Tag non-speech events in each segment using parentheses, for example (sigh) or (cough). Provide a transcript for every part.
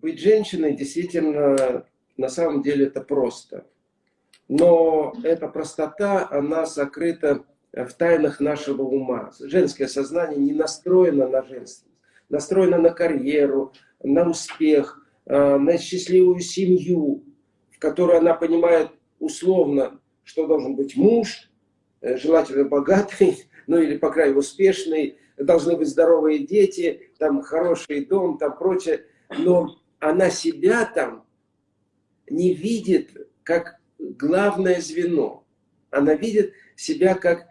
быть женщиной действительно, на самом деле, это просто. Но эта простота, она сокрыта в тайнах нашего ума. Женское сознание не настроено на женственность, настроено на карьеру, на успех, э, на счастливую семью, в которой она понимает условно, что должен быть муж, э, желательно богатый, (laughs) ну или, по крайней мере, успешный, должны быть здоровые дети, там хороший дом, там прочее. Но она себя там не видит как главное звено. Она видит себя как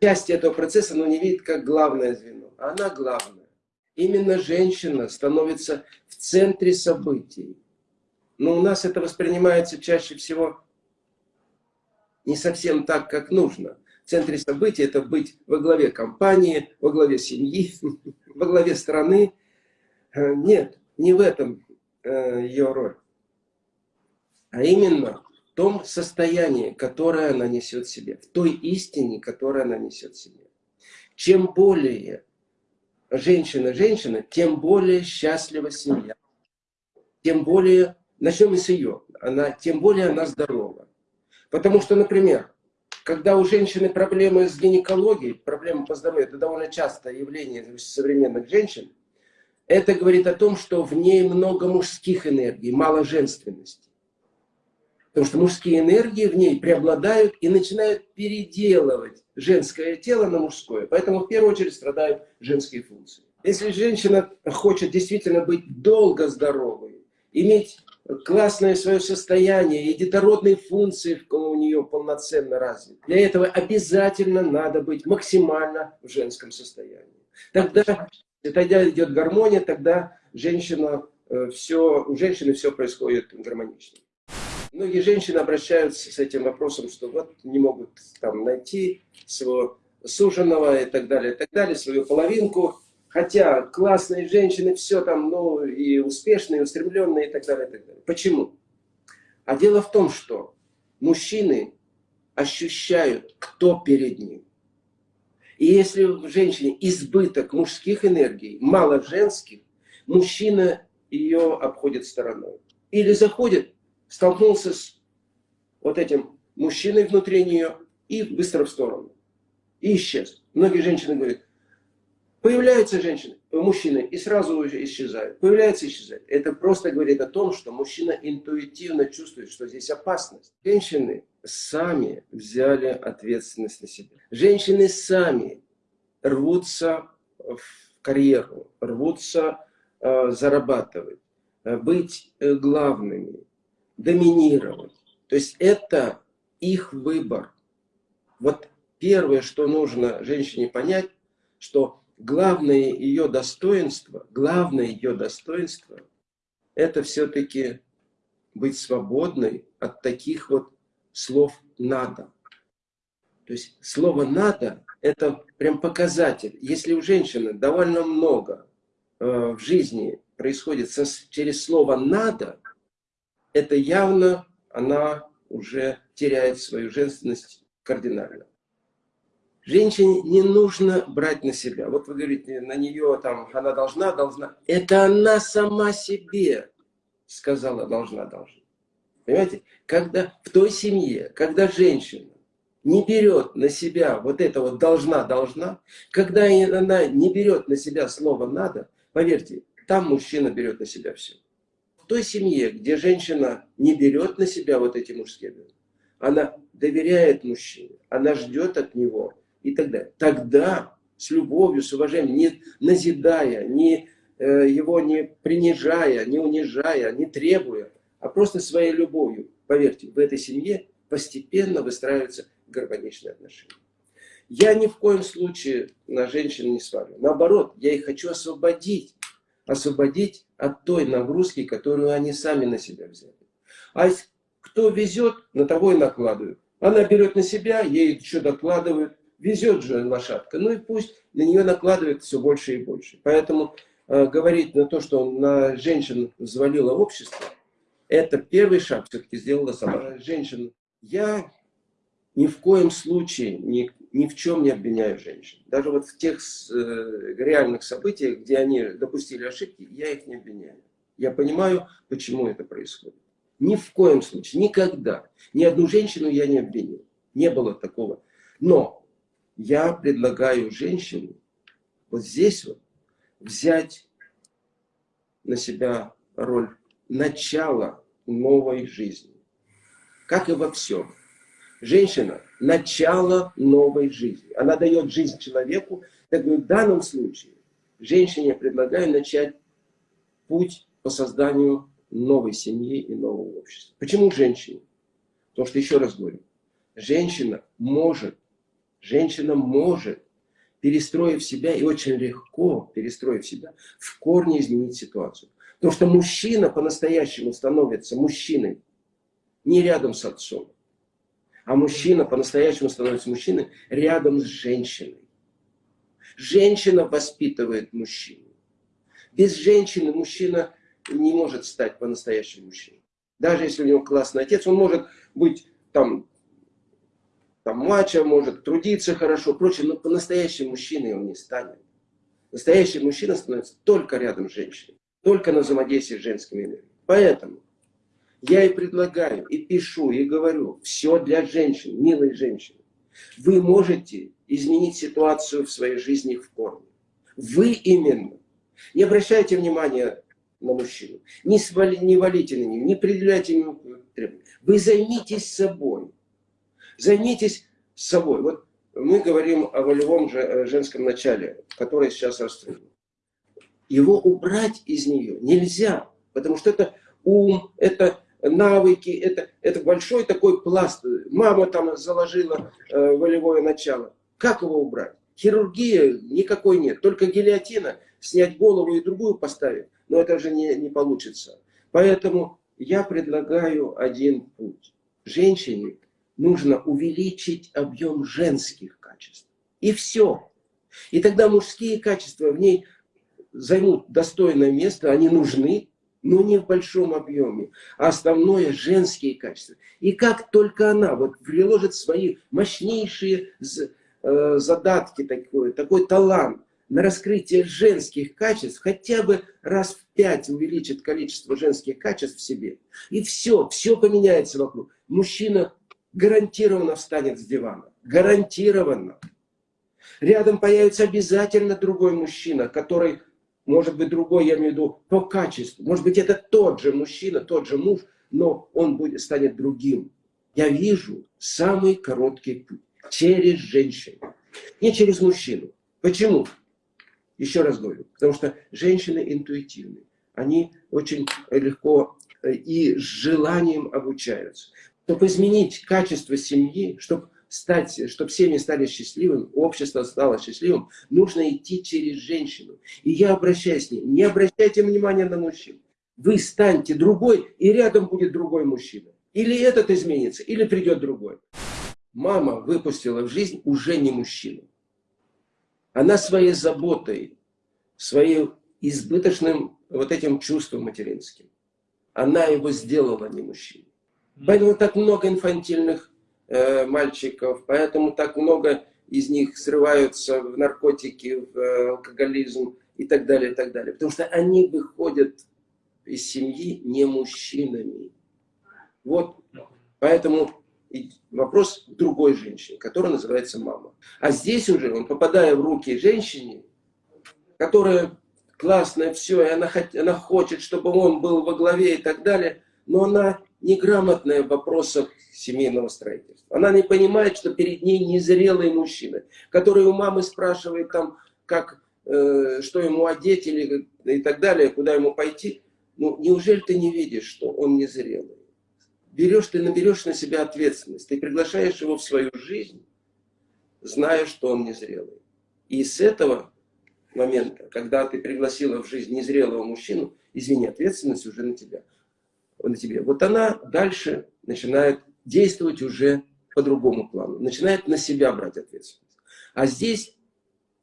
часть этого процесса, но не видит как главное звено. Она главная. Именно женщина становится в центре событий. Но у нас это воспринимается чаще всего не совсем так, как нужно. В центре событий это быть во главе компании, во главе семьи, (laughs) во главе страны. Э, нет, не в этом ее роль. А именно в том состоянии, которое она несет себе, в той истине, которую она несет себе. Чем более женщина женщина, тем более счастлива семья. Тем более, начнем с ее, она, тем более она здорова. Потому что, например, когда у женщины проблемы с гинекологией, проблемы по здоровью, это довольно частое явление современных женщин, это говорит о том, что в ней много мужских энергий, мало женственности. Потому что мужские энергии в ней преобладают и начинают переделывать женское тело на мужское. Поэтому в первую очередь страдают женские функции. Если женщина хочет действительно быть долго здоровой, иметь классное свое состояние и детородные функции у нее полноценно развиты, для этого обязательно надо быть максимально в женском состоянии. Тогда, тогда идет гармония, тогда женщина, э, все, у женщины все происходит гармонично. Многие женщины обращаются с этим вопросом, что вот не могут там найти своего суженого и так далее, и так далее, свою половинку. Хотя классные женщины, все там, ну, и успешные, и устремленные, и так далее, и так далее. Почему? А дело в том, что мужчины ощущают, кто перед ним. И если в женщине избыток мужских энергий, мало женских, мужчина ее обходит стороной. Или заходит столкнулся с вот этим мужчиной внутри нее и быстро в сторону. И исчез. Многие женщины говорят, появляются женщины, мужчины, и сразу уже исчезают. Появляется и исчезает. Это просто говорит о том, что мужчина интуитивно чувствует, что здесь опасность. Женщины сами взяли ответственность на себя. Женщины сами рвутся в карьеру, рвутся э, зарабатывать, э, быть э, главными, доминировать. То есть это их выбор. Вот первое, что нужно женщине понять, что главное ее достоинство, главное ее достоинство, это все-таки быть свободной от таких вот слов «надо». То есть слово «надо» – это прям показатель. Если у женщины довольно много э, в жизни происходит со, через слово «надо», это явно она уже теряет свою женственность кардинально. Женщине не нужно брать на себя. Вот вы говорите, на нее там, она должна, должна. Это она сама себе сказала, должна, должна. Понимаете? Когда в той семье, когда женщина не берет на себя вот это вот должна, должна, когда она не берет на себя слово надо, поверьте, там мужчина берет на себя все той семье, где женщина не берет на себя вот эти мужские она доверяет мужчине, она ждет от него и так далее. Тогда с любовью, с уважением, не назидая, не, э, его не принижая, не унижая, не требуя, а просто своей любовью, поверьте, в этой семье постепенно выстраиваются гармоничные отношения. Я ни в коем случае на женщин не свалю. Наоборот, я их хочу освободить освободить от той нагрузки, которую они сами на себя взяли. А кто везет, на того и накладывают. Она берет на себя, ей еще докладывают. Везет же лошадка. Ну и пусть на нее накладывает все больше и больше. Поэтому э, говорить на то, что на женщин взвалило общество, это первый шаг все-таки сделала сама женщина. Я ни в коем случае ни, ни в чем не обвиняю женщин. Даже вот в тех э, реальных событиях, где они допустили ошибки, я их не обвиняю. Я понимаю, почему это происходит. Ни в коем случае, никогда. Ни одну женщину я не обвинил. Не было такого. Но я предлагаю женщине вот здесь вот взять на себя роль начала новой жизни. Как и во всем. Женщина – начало новой жизни. Она дает жизнь человеку. Так в данном случае женщине предлагаю начать путь по созданию новой семьи и нового общества. Почему женщине? Потому что, еще раз говорю, женщина может, женщина может, перестроив себя, и очень легко перестроив себя, в корне изменить ситуацию. Потому что мужчина по-настоящему становится мужчиной не рядом с отцом, а мужчина по-настоящему становится мужчиной рядом с женщиной. Женщина воспитывает мужчину. Без женщины мужчина не может стать по-настоящему мужчиной. Даже если у него классный отец, он может быть там, там мачо, может трудиться хорошо, прочее, но по-настоящему мужчиной он не станет. Настоящий мужчина становится только рядом с женщиной, только на взаимодействии с женскими энергиями. Поэтому я и предлагаю, и пишу, и говорю, все для женщин, милые женщины. Вы можете изменить ситуацию в своей жизни в корне. Вы именно. Не обращайте внимания на мужчину. Не, свали, не валите на него, не предъявляйте ему требования. Вы займитесь собой. Займитесь собой. Вот мы говорим о волевом э, женском начале, которое сейчас расстроено. Его убрать из нее нельзя, потому что это ум, это навыки, это, это большой такой пласт. Мама там заложила э, волевое начало. Как его убрать? Хирургия никакой нет, только гильотина, снять голову и другую поставить но это же не, не получится. Поэтому я предлагаю один путь. Женщине нужно увеличить объем женских качеств. И все. И тогда мужские качества в ней займут достойное место, они нужны, но не в большом объеме. А основное – женские качества. И как только она вот приложит свои мощнейшие э, задатки, такой, такой талант, на раскрытие женских качеств хотя бы раз в пять увеличит количество женских качеств в себе. И все, все поменяется вокруг. Мужчина гарантированно встанет с дивана. Гарантированно. Рядом появится обязательно другой мужчина, который, может быть, другой, я имею в виду, по качеству. Может быть, это тот же мужчина, тот же муж, но он будет, станет другим. Я вижу самый короткий путь через женщину, не через мужчину. Почему? Еще раз говорю, потому что женщины интуитивны. Они очень легко э, и с желанием обучаются. Чтобы изменить качество семьи, чтобы стать, чтобы семьи стали счастливыми, общество стало счастливым, нужно идти через женщину. И я обращаюсь с ней. Не обращайте внимания на мужчин. Вы станьте другой, и рядом будет другой мужчина. Или этот изменится, или придет другой. Мама выпустила в жизнь уже не мужчину. Она своей заботой, своим избыточным вот этим чувством материнским, она его сделала не мужчиной. Поэтому так много инфантильных э, мальчиков, поэтому так много из них срываются в наркотики, в э, алкоголизм и так далее, и так далее. Потому что они выходят из семьи не мужчинами. Вот, поэтому вопрос другой женщине, которая называется мама. А здесь уже он, попадая в руки женщине, которая классная, все, и она, она хочет, чтобы он был во главе и так далее, но она неграмотная в вопросах семейного строительства. Она не понимает, что перед ней незрелый мужчина, который у мамы спрашивает, там, как, э, что ему одеть или, и так далее, куда ему пойти. Ну, неужели ты не видишь, что он незрелый? берешь, ты наберешь на себя ответственность, ты приглашаешь его в свою жизнь, зная, что он незрелый. И с этого момента, когда ты пригласила в жизнь незрелого мужчину, извини, ответственность уже на тебя. На тебе. Вот она дальше начинает действовать уже по другому плану, начинает на себя брать ответственность. А здесь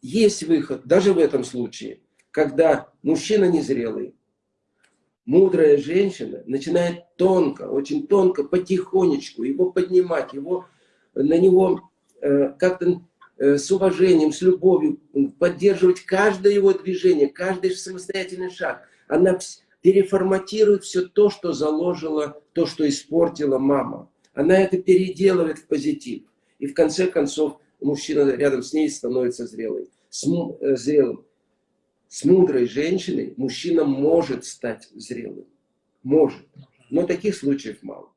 есть выход, даже в этом случае, когда мужчина незрелый, мудрая женщина начинает тонко, очень тонко, потихонечку его поднимать, его, на него э, как-то э, с уважением, с любовью поддерживать каждое его движение, каждый самостоятельный шаг. Она переформатирует все то, что заложила, то, что испортила мама. Она это переделывает в позитив. И в конце концов мужчина рядом с ней становится зрелый, с, э, зрелым. С мудрой женщиной мужчина может стать зрелым. Может. Но таких случаев мало.